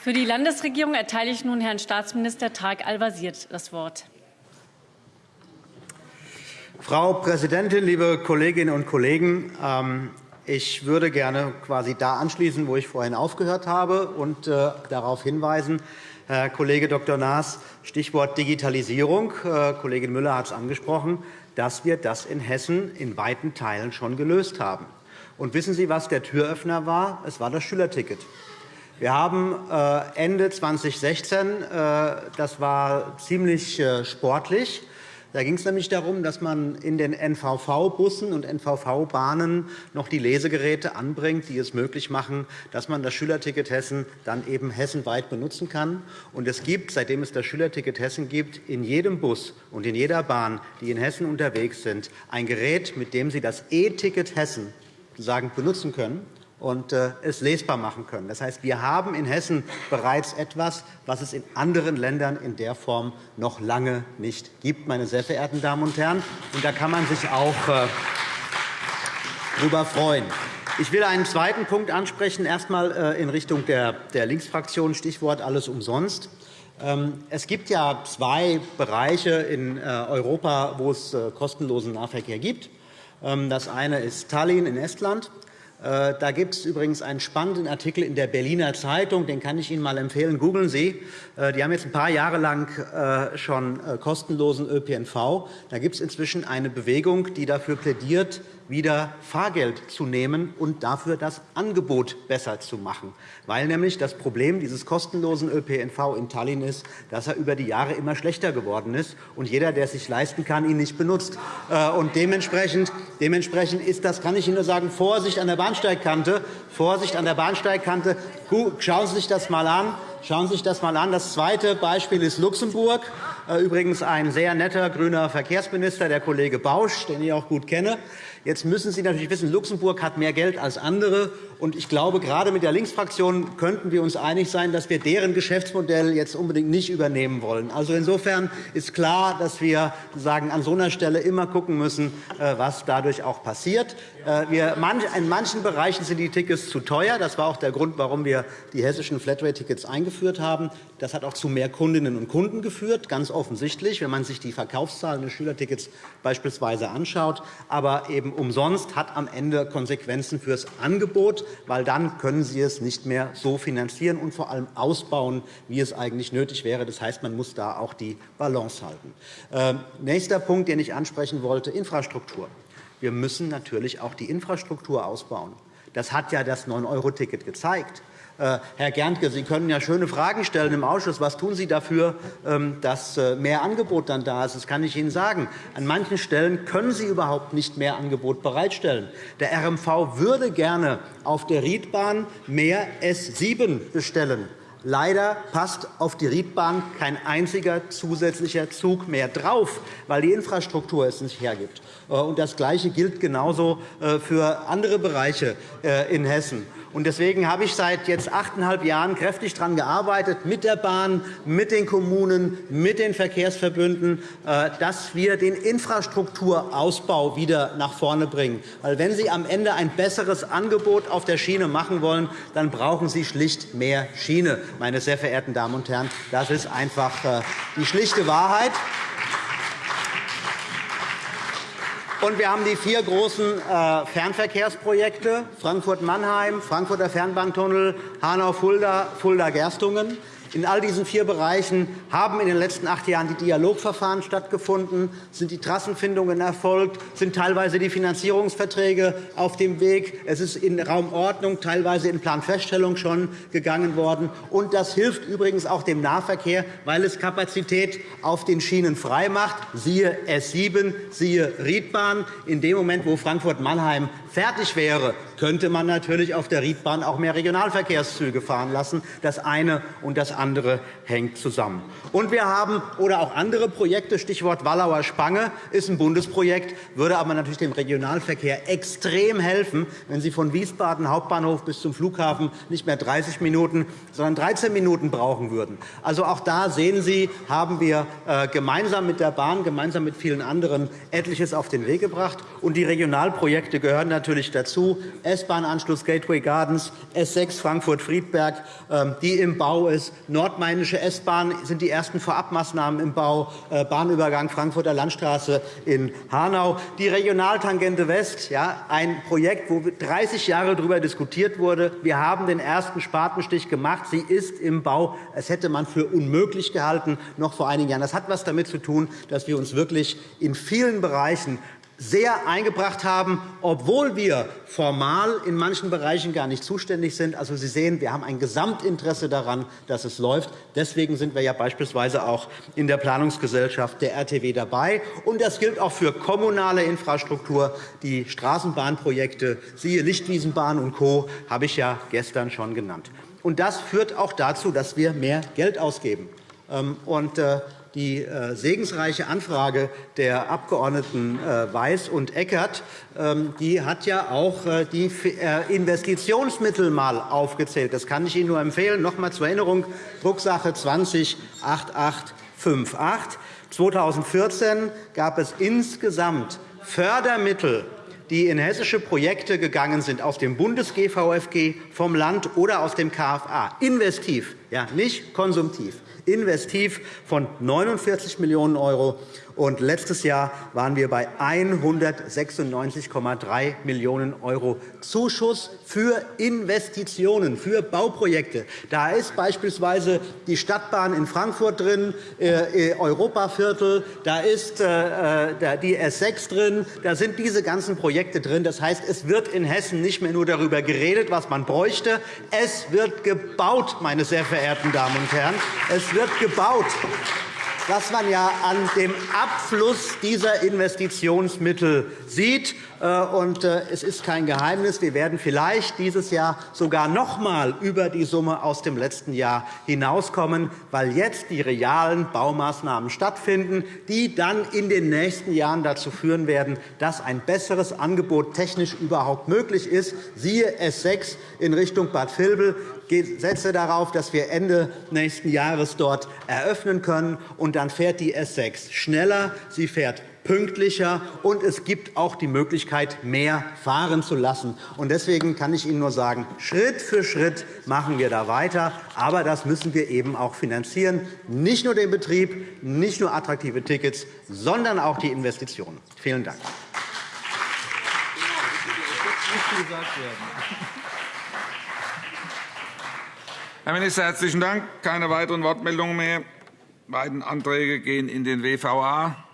Für die Landesregierung erteile ich nun Herrn Staatsminister Tarek Al-Wazir das Wort. Frau Präsidentin, liebe Kolleginnen und Kollegen! Ähm, ich würde gerne quasi da anschließen, wo ich vorhin aufgehört habe, und äh, darauf hinweisen, Herr Kollege Dr. Naas, Stichwort Digitalisierung. Äh, Kollegin Müller hat es angesprochen, dass wir das in Hessen in weiten Teilen schon gelöst haben. Und wissen Sie, was der Türöffner war? Es war das Schülerticket. Wir haben äh, Ende 2016, das war ziemlich sportlich, da ging es nämlich darum, dass man in den NVV-Bussen und NVV-Bahnen noch die Lesegeräte anbringt, die es möglich machen, dass man das Schülerticket Hessen dann eben hessenweit benutzen kann. Und es gibt, seitdem es das Schülerticket Hessen gibt, in jedem Bus und in jeder Bahn, die in Hessen unterwegs sind, ein Gerät, mit dem Sie das E-Ticket Hessen benutzen können und äh, es lesbar machen können. Das heißt, wir haben in Hessen bereits etwas, was es in anderen Ländern in der Form noch lange nicht gibt, meine sehr verehrten Damen und Herren. Und da kann man sich auch äh, darüber freuen. Ich will einen zweiten Punkt ansprechen, erst einmal äh, in Richtung der Linksfraktion, Stichwort alles umsonst. Ähm, es gibt ja zwei Bereiche in Europa, wo es kostenlosen Nahverkehr gibt. Ähm, das eine ist Tallinn in Estland. Äh, da gibt es übrigens einen spannenden Artikel in der Berliner Zeitung, den kann ich Ihnen einmal empfehlen. Googeln Sie. Äh, die haben jetzt ein paar Jahre lang äh, schon kostenlosen ÖPNV. Da gibt es inzwischen eine Bewegung, die dafür plädiert, wieder Fahrgeld zu nehmen und dafür das Angebot besser zu machen. Weil nämlich das Problem dieses kostenlosen ÖPNV in Tallinn ist, dass er über die Jahre immer schlechter geworden ist und jeder, der es sich leisten kann, ihn nicht benutzt. Äh, und dementsprechend, dementsprechend ist das, kann ich Ihnen nur sagen, Vorsicht an der Bahnsteigkante. Vorsicht an der Bahnsteigkante. Schauen Sie sich das einmal an. Schauen Sie sich das einmal an. Das zweite Beispiel ist Luxemburg. Äh, übrigens ein sehr netter grüner Verkehrsminister, der Kollege Bausch, den ich auch gut kenne. Jetzt müssen Sie natürlich wissen, Luxemburg hat mehr Geld als andere. Und ich glaube, gerade mit der Linksfraktion könnten wir uns einig sein, dass wir deren Geschäftsmodell jetzt unbedingt nicht übernehmen wollen. Also insofern ist klar, dass wir sagen, an so einer Stelle immer schauen müssen, äh, was dadurch auch passiert. Äh, in manchen Bereichen sind die Tickets zu teuer. Das war auch der Grund, warum wir die hessischen Flatrate-Tickets eingeführt haben. Das hat auch zu mehr Kundinnen und Kunden geführt, ganz offensichtlich, wenn man sich die Verkaufszahlen des Schülertickets beispielsweise anschaut. Aber eben umsonst hat am Ende Konsequenzen für das Angebot, weil dann können Sie es nicht mehr so finanzieren und vor allem ausbauen, wie es eigentlich nötig wäre. Das heißt, man muss da auch die Balance halten. Äh, nächster Punkt, den ich ansprechen wollte, Infrastruktur. Wir müssen natürlich auch die Infrastruktur ausbauen. Das hat ja das 9-Euro-Ticket gezeigt. Äh, Herr Gerntke, Sie können ja schöne Fragen stellen im Ausschuss. Was tun Sie dafür, ähm, dass äh, mehr Angebot dann da ist? Das kann ich Ihnen sagen. An manchen Stellen können Sie überhaupt nicht mehr Angebot bereitstellen. Der RMV würde gerne auf der Riedbahn mehr S7 bestellen. Leider passt auf die Riedbahn kein einziger zusätzlicher Zug mehr drauf, weil die Infrastruktur es nicht hergibt. Äh, das Gleiche gilt genauso für andere Bereiche in Hessen. Deswegen habe ich seit jetzt achteinhalb Jahren kräftig daran gearbeitet, mit der Bahn, mit den Kommunen, mit den Verkehrsverbünden, äh, dass wir den Infrastrukturausbau wieder nach vorne bringen. Weil wenn Sie am Ende ein besseres Angebot auf der Schiene machen wollen, dann brauchen Sie schlicht mehr Schiene, meine sehr verehrten Damen und Herren. Das ist einfach äh, die schlichte Wahrheit. Und wir haben die vier großen äh, Fernverkehrsprojekte Frankfurt-Mannheim, Frankfurter Fernbahntunnel, Hanau-Fulda, Fulda-Gerstungen. In all diesen vier Bereichen haben in den letzten acht Jahren die Dialogverfahren stattgefunden, sind die Trassenfindungen erfolgt, sind teilweise die Finanzierungsverträge auf dem Weg. Es ist in Raumordnung, teilweise in Planfeststellung schon gegangen worden. Und das hilft übrigens auch dem Nahverkehr, weil es Kapazität auf den Schienen freimacht. Siehe S7, siehe Riedbahn. In dem Moment, wo Frankfurt-Mannheim fertig wäre, könnte man natürlich auf der Riedbahn auch mehr Regionalverkehrszüge fahren lassen. Das eine und das andere hängt zusammen. Und wir haben oder auch andere Projekte, Stichwort Wallauer Spange, ist ein Bundesprojekt, würde aber natürlich dem Regionalverkehr extrem helfen, wenn Sie von Wiesbaden Hauptbahnhof bis zum Flughafen nicht mehr 30 Minuten, sondern 13 Minuten brauchen würden. Also auch da sehen Sie, haben wir äh, gemeinsam mit der Bahn, gemeinsam mit vielen anderen etliches auf den Weg gebracht. Und die Regionalprojekte gehören natürlich dazu. S-Bahn-Anschluss Gateway Gardens, S6 Frankfurt-Friedberg, ähm, die im Bau ist. Nordmainische S-Bahn sind die ersten Vorabmaßnahmen im Bau, äh, Bahnübergang Frankfurter Landstraße in Hanau. Die Regionaltangente West, ja, ein Projekt, wo 30 Jahre darüber diskutiert wurde. Wir haben den ersten Spatenstich gemacht. Sie ist im Bau. Das hätte man für unmöglich gehalten, noch vor einigen Jahren. Das hat etwas damit zu tun, dass wir uns wirklich in vielen Bereichen sehr eingebracht haben, obwohl wir formal in manchen Bereichen gar nicht zuständig sind. Also, Sie sehen, wir haben ein Gesamtinteresse daran, dass es läuft. Deswegen sind wir ja beispielsweise auch in der Planungsgesellschaft der RTW dabei. Und das gilt auch für kommunale Infrastruktur. Die Straßenbahnprojekte, siehe Lichtwiesenbahn und Co., habe ich ja gestern schon genannt. Und das führt auch dazu, dass wir mehr Geld ausgeben. Ähm, und, äh, die äh, segensreiche Anfrage der Abgeordneten äh, Weiß und Eckert ähm, die hat ja auch äh, die Investitionsmittel mal aufgezählt. Das kann ich Ihnen nur empfehlen. Noch einmal zur Erinnerung, Drucksache 20 8858. 2014 gab es insgesamt Fördermittel die in hessische Projekte gegangen sind, aus dem Bundes-GVFG, vom Land oder aus dem KFA, investiv, ja, nicht konsumtiv, investiv von 49 Millionen € und letztes Jahr waren wir bei 196,3 Millionen € Zuschuss für Investitionen, für Bauprojekte. Da ist beispielsweise die Stadtbahn in Frankfurt drin, äh, äh, Europaviertel, da ist äh, die S 6 drin, da sind diese ganzen Projekte drin. Das heißt, es wird in Hessen nicht mehr nur darüber geredet, was man bräuchte. Es wird gebaut, meine sehr verehrten Damen und Herren. Es wird gebaut was man ja an dem Abfluss dieser Investitionsmittel sieht. Äh, äh, es ist kein Geheimnis, wir werden vielleicht dieses Jahr sogar noch einmal über die Summe aus dem letzten Jahr hinauskommen, weil jetzt die realen Baumaßnahmen stattfinden, die dann in den nächsten Jahren dazu führen werden, dass ein besseres Angebot technisch überhaupt möglich ist. Siehe S 6 in Richtung Bad Vilbel setze darauf, dass wir Ende nächsten Jahres dort eröffnen können. Und dann fährt die S 6 schneller, sie fährt pünktlicher, und es gibt auch die Möglichkeit, mehr fahren zu lassen. Deswegen kann ich Ihnen nur sagen, Schritt für Schritt machen wir da weiter. Aber das müssen wir eben auch finanzieren. Nicht nur den Betrieb, nicht nur attraktive Tickets, sondern auch die Investitionen. Vielen Dank. Herr Minister, herzlichen Dank. Keine weiteren Wortmeldungen mehr. Beiden Anträge gehen in den WVA.